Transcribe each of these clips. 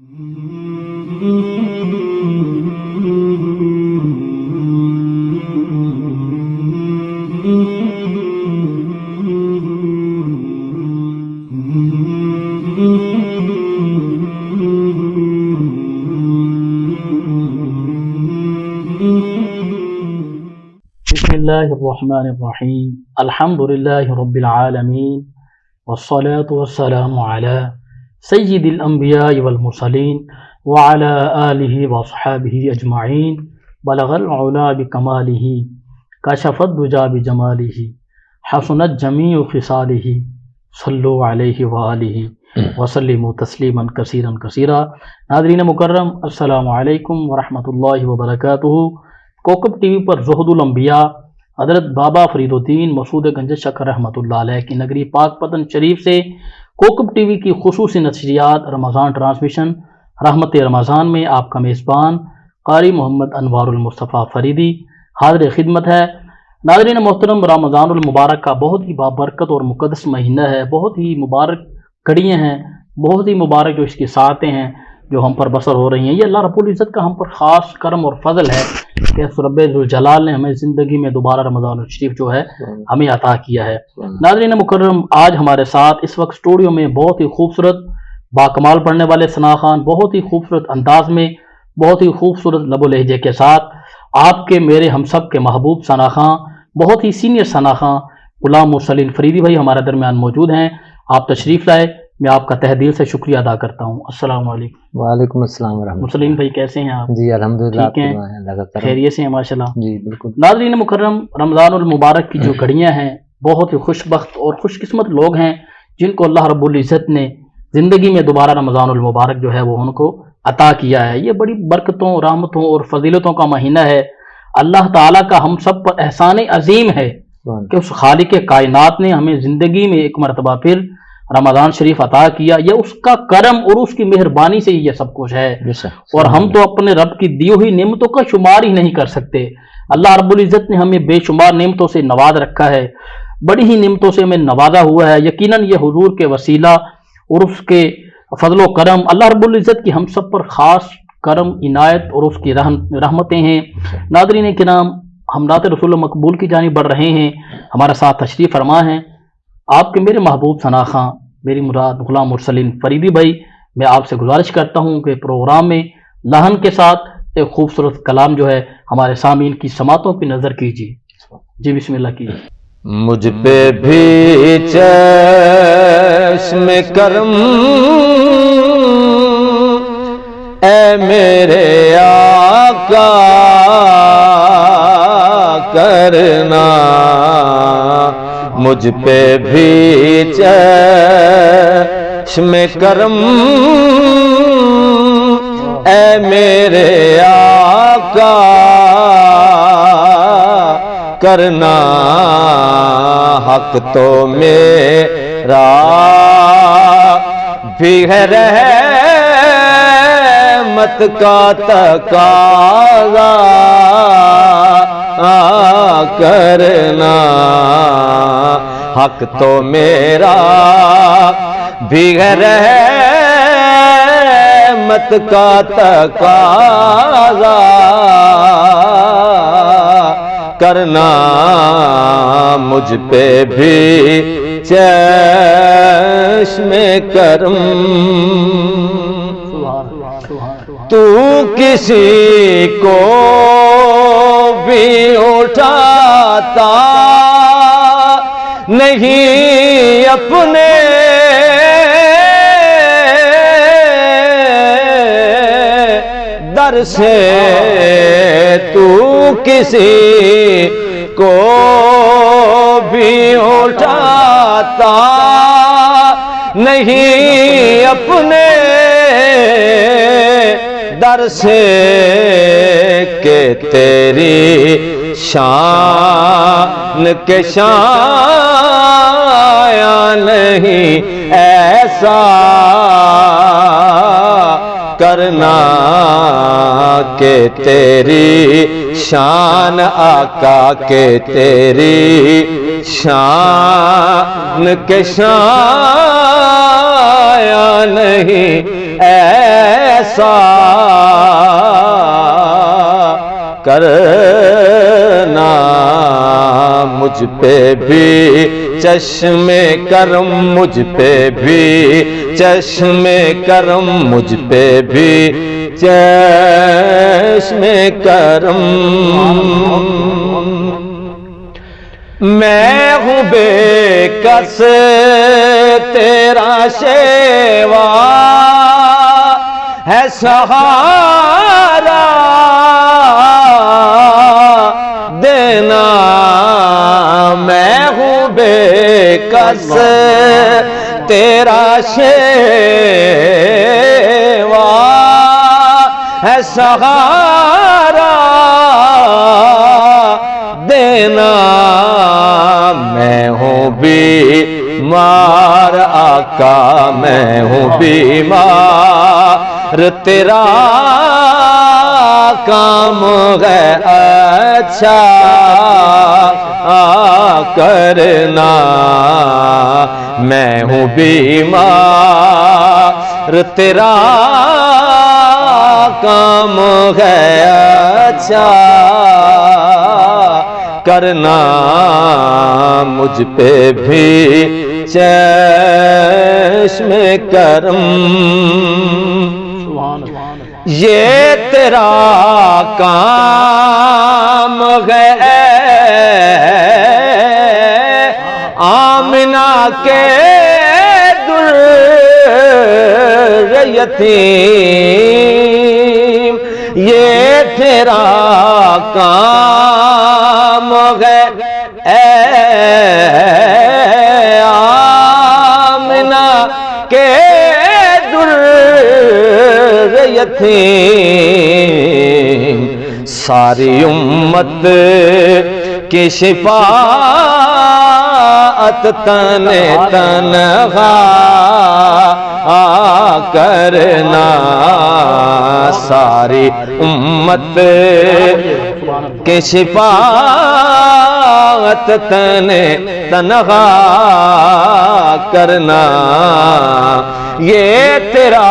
بسم الله الرحمن الرحيم الحمد لله رب العالمين والصلاة والسلام على سيد الأنبياء والمرسلين وعلى آله وصحابه أجمعين بلغ العلا بكماله كشف الدجى بجماله حسنت جميع خصاله صلوا عليه وآله وسلموا تسلیما کثیرا کثیرا ناظرین مکرم، السلام علیکم ورحمۃ اللہ وبرکاتہ۔ کوکب ٹی وی پر زہد الانبیاء حضرت بابا فرید الدین مسعود گنج شکر رحمۃ اللہ علیہ کی نگری پاک پتن شریف سے کوکب ٹی وی کی خصوصی نشریات، رمضان ٹرانسمیشن، رحمت رمضان میں آپ کا میزبان قاری محمد انوار المصطفیٰ فریدی حاضر خدمت ہے۔ ناظرین محترم، رمضان المبارک کا بہت ہی بابرکت اور مقدس مہینہ ہے۔ بہت ہی مبارک کڑیاں ہیں، بہت ہی مبارک جو اس کی ساتیں ہیں۔ جو ہم پر بسر ہو رہی ہیں۔ یہ اللہ رب العزت کا ہم پر خاص کرم اور فضل ہے کہ رب الجلال نے ہمیں زندگی میں دوبارہ رمضان الشریف جو ہے، ہمیں عطا کیا ہے۔ ناظرین مکرم، آج ہمارے ساتھ اس وقت اسٹوڈیو میں بہت ہی خوبصورت باکمال پڑھنے والے ثنا خان، بہت ہی خوبصورت انداز میں، بہت ہی خوبصورت لب و لہجے کے ساتھ آپ کے میرے ہم سب کے محبوب ثنا خان، بہت ہی سینئر ثنا خان، غلام مرسلین فریدی بھائی ہمارے درمیان موجود ہیں۔ آپ تشریف لائے۔ میں آپ کا تہ دل سے شکریہ ادا کرتا ہوں۔ السلام علیکم۔ وعلیکم السلام ورحمۃ مسلم بھائی کیسے ہیں آپ؟ جی الحمد للہ خیریت سے ہیں ماشاء اللہ جی بالکل۔ ناظرین مکرم رمضان المبارک کی جو گھڑیاں ہیں بہت ہی خوش بخت اور خوش قسمت لوگ ہیں جن کو اللہ رب العزت نے زندگی میں دوبارہ رمضان المبارک جو ہے وہ ان کو عطا کیا ہے۔ یہ بڑی برکتوں رحمتوں اور فضیلتوں کا مہینہ ہے۔ اللہ تعالیٰ کا ہم سب پر احسان عظیم ہے کہ اس خالق کائنات نے ہمیں زندگی میں ایک مرتبہ پھر رمضان شریف عطا کیا یہ اس کا کرم اور اس کی مہربانی سے یہ سب کچھ ہے۔ اور ہم تو اپنے رب کی دی ہوئی نعمتوں کا شمار ہی نہیں کر سکتے۔ اللہ رب العزت نے ہمیں بے شمار نعمتوں سے نواز رکھا ہے۔ بڑی ہی نعمتوں سے ہمیں نوازا ہوا ہے۔ یقیناً یہ حضور کے وسیلہ اور اس کے فضل و کرم اللہ رب العزت کی ہم سب پر خاص کرم عنایت اور اس کی رحمتیں ہیں۔ ناظرین کے نام ہم نعت رسول مقبول کی جانب بڑھ رہے ہیں۔ ہمارا ساتھ تشریف فرما ہیں۔ آپ کے میرے محبوب ثنا میری مراد غلام مرسلین فریدی بھائی، میں آپ سے گزارش کرتا ہوں کہ پروگرام میں لہن کے ساتھ ایک خوبصورت کلام جو ہے ہمارے سامعین کی سماعتوں پہ نظر کیجیے۔ جی بسم اللہ کیجیے۔ مجھ پہ بھی چشم کرم، اے میرے آقا، کرنا۔ مجھ پہ بھی چشم کرم۔ اے میرے آقا، کرنا حق تو میرا بھی ہے۔ رحمت کا تقاضا۔ کرنا۔ حق تو میرا بھی ہے۔ رحمت کا تقاضا کرنا۔ مجھ پہ بھی چشم کرم۔ تو کسی کو بھی اٹھاتا۔ نہیں اپنے در سے تو کسی کو بھی اٹھاتا۔ نہیں اپنے در سے کہ تیری شان کے شان نہیں ایسا کرنا کہ تیری شان آقا کہ تیری شان کے شان نہیں ایسا کرنا مجھ پہ بھی، چشم کرم مجھ پہ بھی، چشم کرم مجھ پہ بھی، چشم کرم میں ہوں بے کس، تیرا شیوا ہے سہارا دینا میں ہوں بے کس تیرا شیوا ہے سہارا دینا میں ہوں بیمار آقا میں ہوں بیمار، تیرا کام ہے اچھا کرنا۔ میں ہوں بیمار، تیرا کام ہے اچھا کرنا، مجھ پہ بھی چشم کرم۔ یہ تیرا کام ہے۔ آمنا کے در یتیم۔ یہ تیرا کام ہے اے آمنا کے در یتیم ساری امت کی شفاعت تن تنہا۔ کرنا ساری امت کے شفاعت تن تنہا کرنا یہ تیرا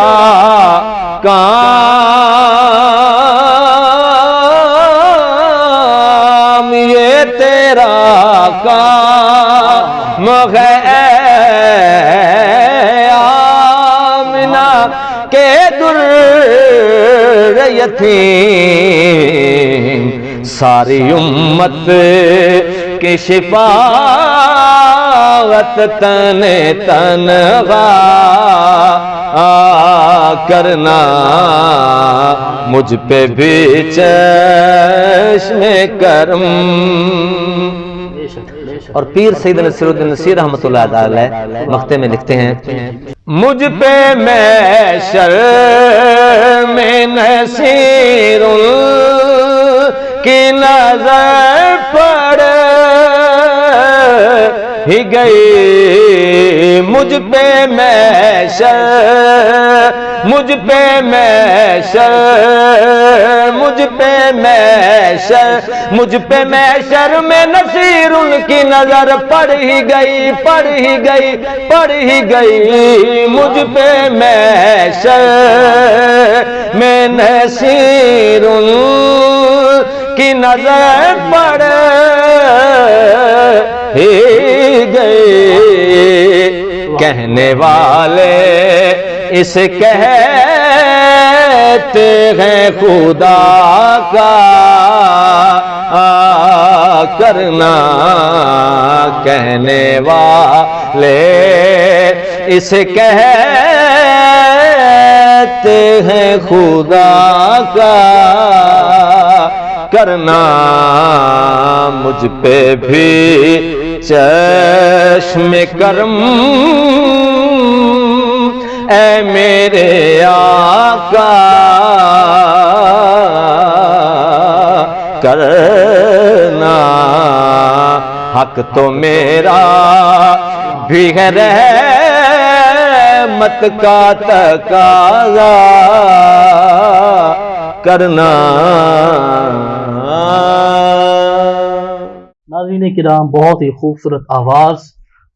کام کے در یتیم۔ ساری امت کی شفاعت تن تنغا کرنا۔ مجھ پہ بھی چشم کرم۔ اور پیر سید نصیر الدین نصیر رحمۃ اللہ تعالی مختے میں لکھتے ہیں، مجھ پہ میں شرم میں نصیر کی نظر پڑ ہی گئی۔ مجھ پہ میں شر مجھ پہ میں شر مجھ پہ میں شر مجھ پہ میں شر میں نصیر ان کی نظر پڑ ہی گئی، پڑ ہی گئی، پڑ ہی گئی۔ مجھ پہ میں شر میں نصیر ان کی نظر پڑ کہنے والے اس کہتے ہیں خدا کا کرنا کہنے والے اس کہتے ہیں خدا کا کرنا مجھ پہ بھی چشم کرم، اے میرے آقا، کرنا حق تو میرا بھی ہے رحمت کا تقاضا، کرنا ناظرین کرام بہت ہی خوبصورت آواز،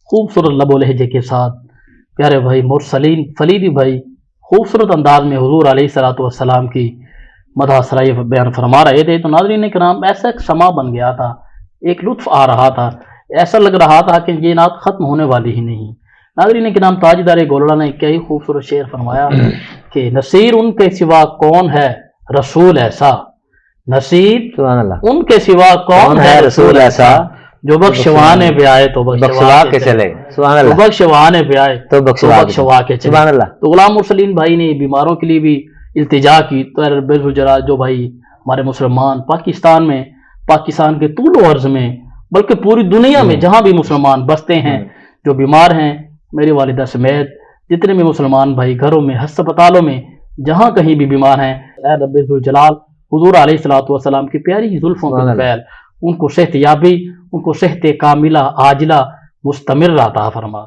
خوبصورت لب و لہجے کے ساتھ پیارے بھائی مرسلین فلیدی بھائی، خوبصورت انداز میں حضور علیہ صلاۃ والسلام کی مدح سرائی بیان فرما رہے تھے۔ تو ناظرین کرام، ایسا ایک سما بن گیا تھا، ایک لطف آ رہا تھا، ایسا لگ رہا تھا کہ یہ نعت ختم ہونے والی ہی نہیں۔ ناظرین کرام، تاجدار گولڑا نے کئی خوبصورت شعر فرمایا کہ نصیر ان کے سوا کون ہے رسول ایسا؟ اللہ۔ ان کے سوا کون ہے رسول ایسا جو بخشوانے پہ آئے تو بخشوا کے چلے۔ سبحان تو اللہ بخشوانے پہ آئے تو بخشوا کے چلے۔ سبحان اللہ۔ تو غلام مرسلین بھائی نے بیماروں کے لیے بھی التجا کی۔ تو الجلال جو بھائی ہمارے مسلمان پاکستان میں پاکستان کے طول و عرض میں بلکہ پوری دنیا میں جہاں بھی مسلمان بستے ہیں جو بیمار ہیں میری والدہ سمیت جتنے بھی مسلمان بھائی گھروں میں ہسپتالوں میں جہاں کہیں بھی بیمار ہیں اے رب الجلال حضور علیہ الصلوۃ والسلام کی پیاری زلفوں کے۔ فعل ان کو صحت یابی ان کو صحت کاملہ عاجلہ مستمر عطا فرما